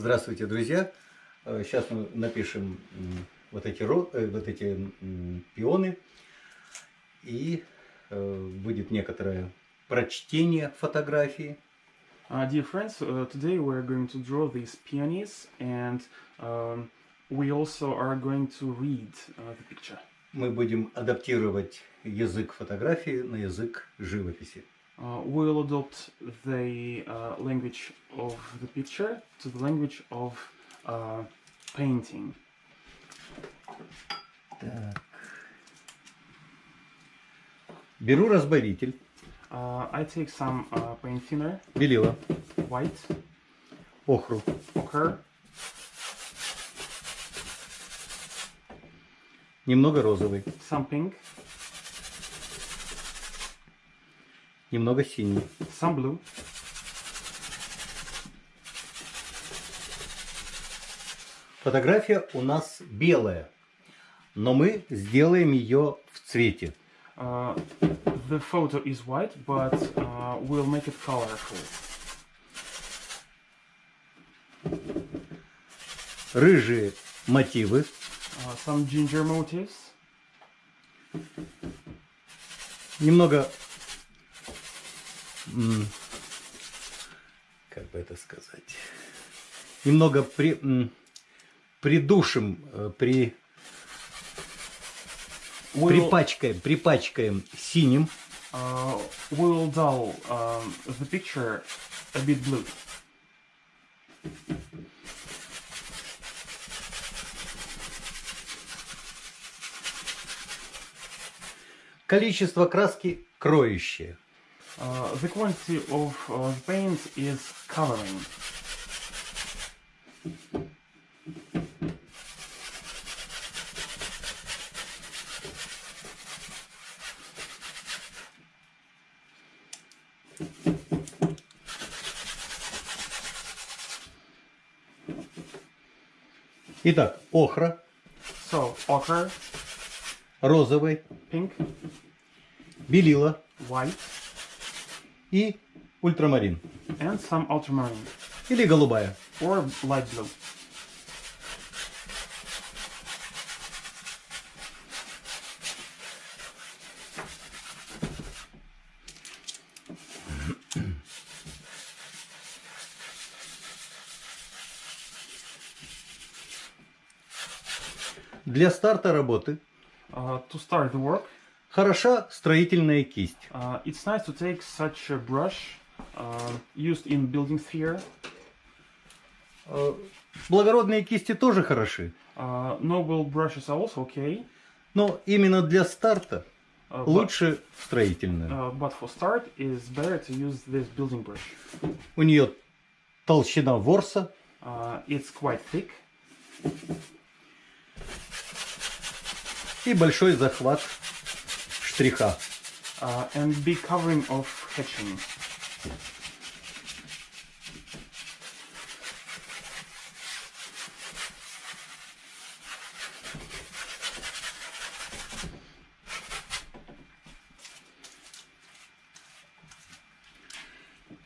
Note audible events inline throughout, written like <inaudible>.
Здравствуйте, друзья! Э, Сейчас мы напишем вот эти, э, вот эти пионы. И э, будет некоторое прочтение фотографии. Uh, dear friends, uh, today we're going to draw these peonies and um, we also are going to read uh, the picture. Мы будем адаптировать язык фотографии на язык живописи. Uh, we'll adopt the uh, language of the picture to the language of uh, painting. Так. Беру разбавитель, Uh, I take some uh, paint thinner, белила, white, охру, ochre, немного розовый, some pink, Немного синий. some blue. Фотография у нас белая, но мы сделаем ее в цвете. Uh, the photo is white, but uh, we'll make it colorful. Рыжие мотивы, Uh, some ginger motifs, немного, как бы это сказать, немного при, придушим, э, при, We'll- припачкаем, припачкаем синим, Uh, we'll dull um, the picture a bit blue. количество краски кроющее. Uh, the quantity of uh, the paint is coloring. Итак, охра, So, ochre, розовый, pink, белила white, И ультрамарин. and some ultramarine Или голубая. or light blue. Для старта работы Uh, to start the work, хороша строительная кисть. uh, it's nice to take such a brush uh, used in building sphere. Э, Благородные кисти тоже хороши. Uh, noble brushes are also okay. Но именно для старта Uh, but- лучше строительная. Uh, but for start, it's better to use this building brush. У нее толщина ворса, Uh, it's quite thick и большой захват штриха. uh, and big covering of hatching.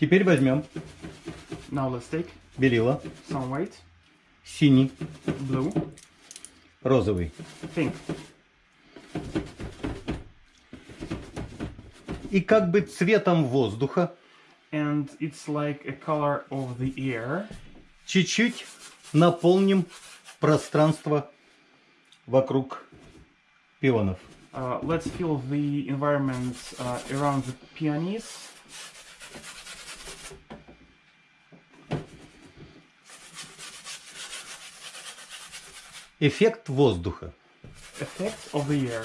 Теперь возьмем Now let's take белила, some white, синий, blue, розовый. pink, И как бы цветом воздуха and it's like a color of the air. чуть-чуть наполним пространство вокруг пионов. Uh, let's fill the environment uh, around the peonies. Эффект воздуха. Effect of the air.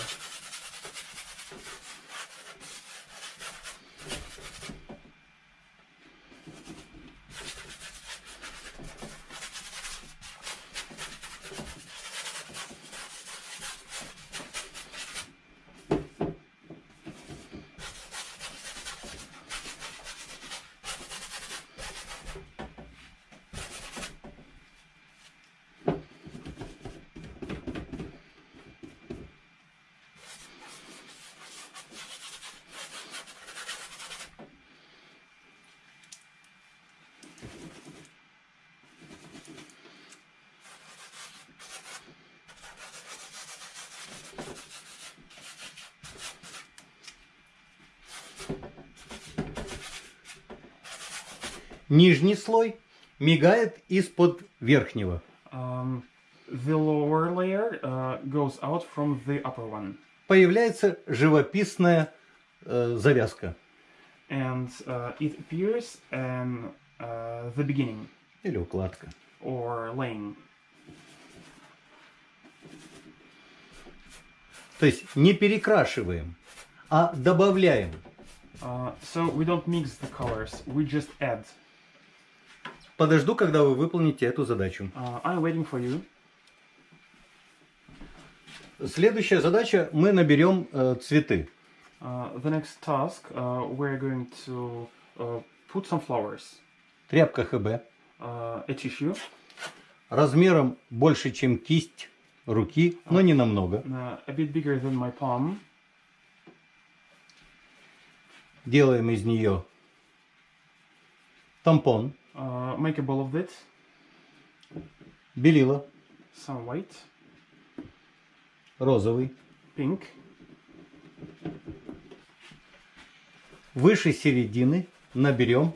Нижний слой мигает из-под верхнего. Um, the lower layer uh, goes out from the upper one, Появляется живописная э, завязка and uh, it appears in uh, the beginning или укладка. or laying. То есть не перекрашиваем, а добавляем. Uh, so we don't mix the colors; we just add. Подожду, когда вы выполните эту задачу. Uh, I'm waiting for you. Следующая задача, мы наберем э, цветы. Uh, the next task, uh, we're going to uh, put some flowers, Тряпка ХБ uh, a tissue, размером больше, чем кисть руки, но не намного. uh, a bit bigger than my palm. Делаем из нее тампон, Uh, make a ball of it, белила, some white, розовый. pink, Выше середины наберем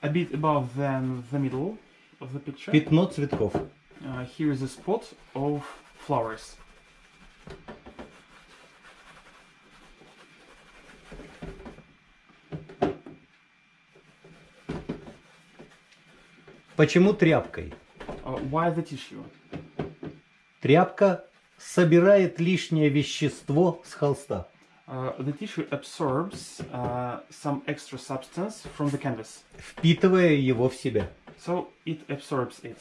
a bit above than the middle of the picture. пятно цветков. Uh, here is a spot of flowers. Почему тряпкой? Uh, why the tissue? Тряпка собирает лишнее вещество с холста. Uh, the tissue absorbs uh, some extra substance from the canvas, впитывая его в себя. so it absorbs it.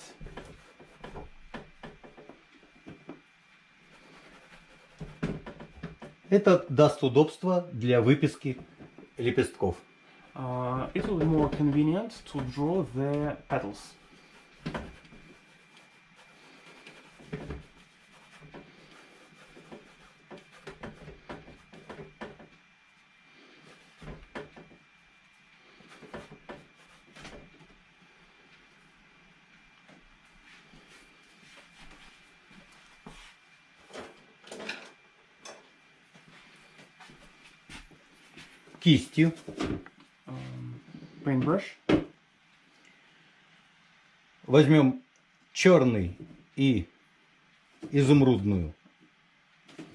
Это даст удобство для выписки лепестков. Uh, it will be more convenient to draw the petals. Кистью Paintbrush. возьмем черный и изумрудную.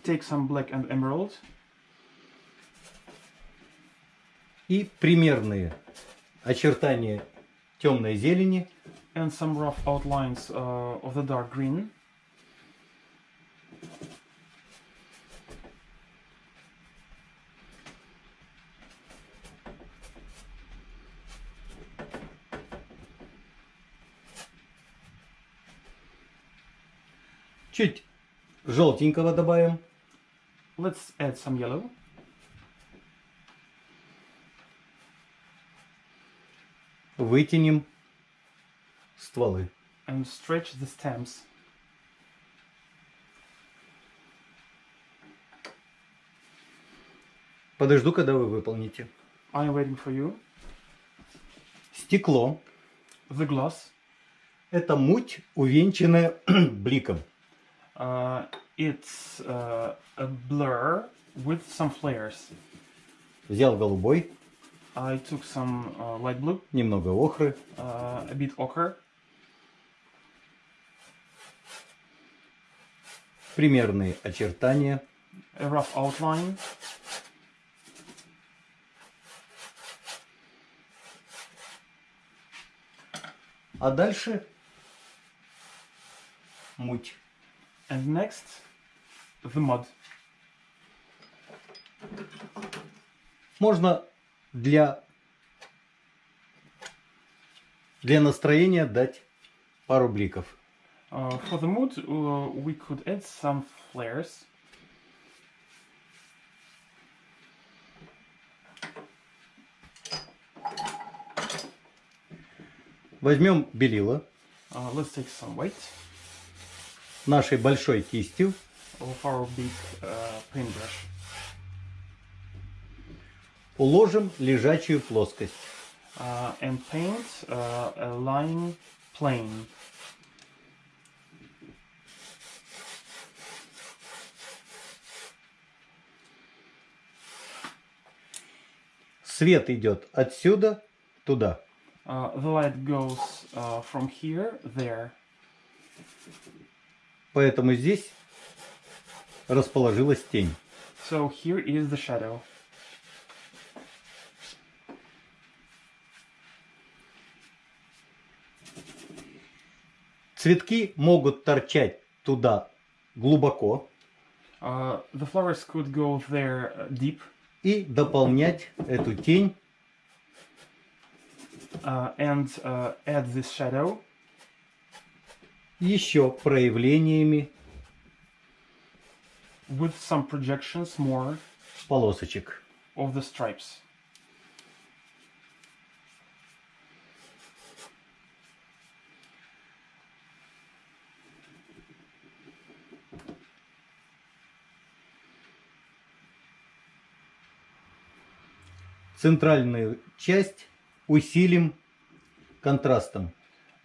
Take some black and emerald И примерные очертания темной зелени and some rough outlines uh, of the dark green. Чуть желтенького добавим. Let's add some yellow. Вытянем стволы. and stretch the stems. Подожду, когда вы выполните. I'm waiting for you. Стекло The gloss. – это муть, увенчанная <clears throat> бликом. Uh, it's uh, a blur with some flares. Взял голубой, I took some uh, light blue, немного охры, uh, a bit ochre, примерные очертания, a rough outline, а дальше муть. And next the mud. Можно для, для настроения дать пару бликов. Uh, for the mood, uh, we could add some flares. Возьмем белила Uh, let's take some white нашей большой кистью, big uh, уложим лежачую плоскость. uh, and paint uh, a line plane. Свет идет отсюда туда. Uh, the light goes uh, from here there. Поэтому здесь расположилась тень. So here is the shadow. Цветки могут торчать туда глубоко Uh, the flowers could go there uh, deep и дополнять эту тень uh, and uh, add this shadow еще проявлениями with some projections more полосочек. of the stripes. Центральную часть усилим контрастом.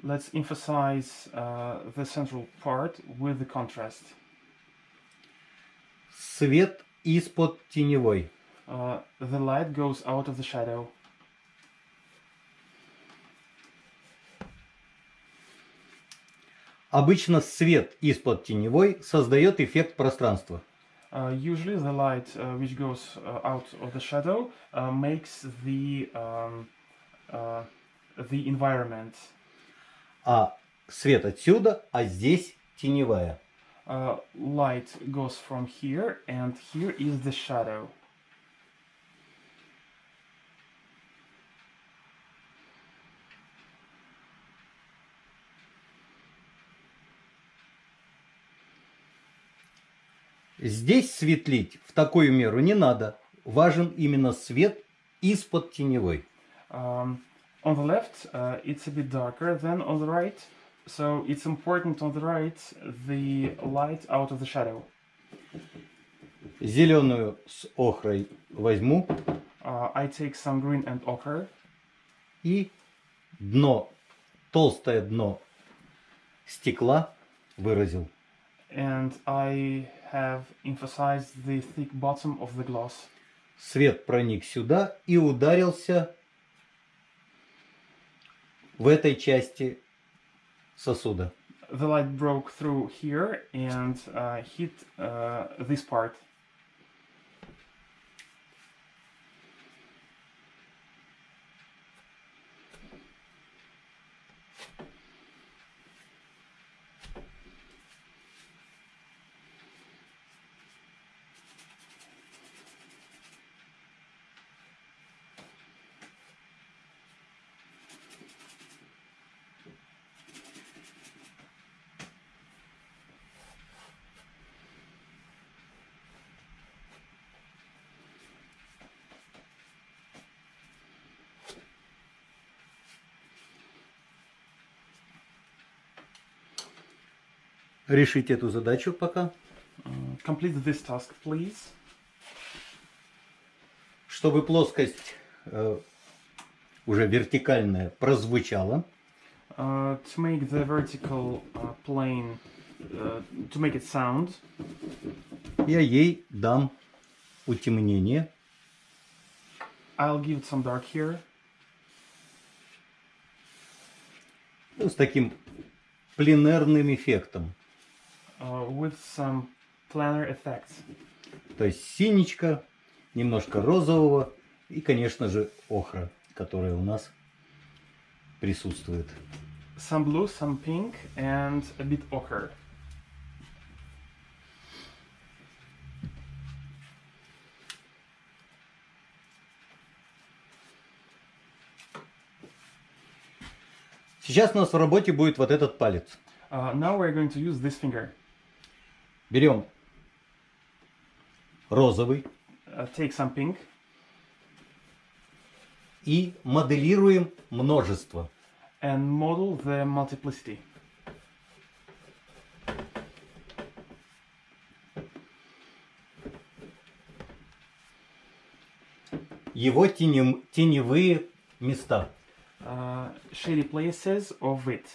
Let's emphasize uh, the central part with the contrast. Свет из-под теневой. Uh, the light goes out of the shadow. Обычно свет из-под теневой создает эффект пространства. Uh, usually, the light uh, which goes uh, out of the shadow uh, makes the um, uh, the environment. А свет отсюда, а здесь теневая. Uh, light goes from here, and here is the shadow. Здесь светлить в такую меру не надо. Важен именно свет из-под теневой. Um, on the left, uh, it's a bit darker than on the right, so it's important on the right the light out of the shadow. Зеленую с охрой возьму Uh, I take some green and ochre, и дно, толстое дно стекла выразил. and I have emphasized the thick bottom of the glass. Свет проник сюда и ударился в этой части сосуда. The light broke through here and uh, hit uh, this part. Решить эту задачу пока. Complete this task, please. Чтобы плоскость э, уже вертикальная прозвучала, Uh, to make the vertical uh, plane, uh, to make it sound, я ей дам утемнение. I'll give it some dark here. ну, с таким пленерным эффектом. Uh, with some planar effects. То есть синичка, немножко розового и, конечно же, охра, которая у нас присутствует. Some blue, some pink, and a bit ochre. Сейчас у нас в работе будет вот этот палец. Uh, now we're going to use this finger. Берем розовый Uh, take some pink и моделируем множество. and model the multiplicity. Его тенем- теневые места. Uh, shady places of it.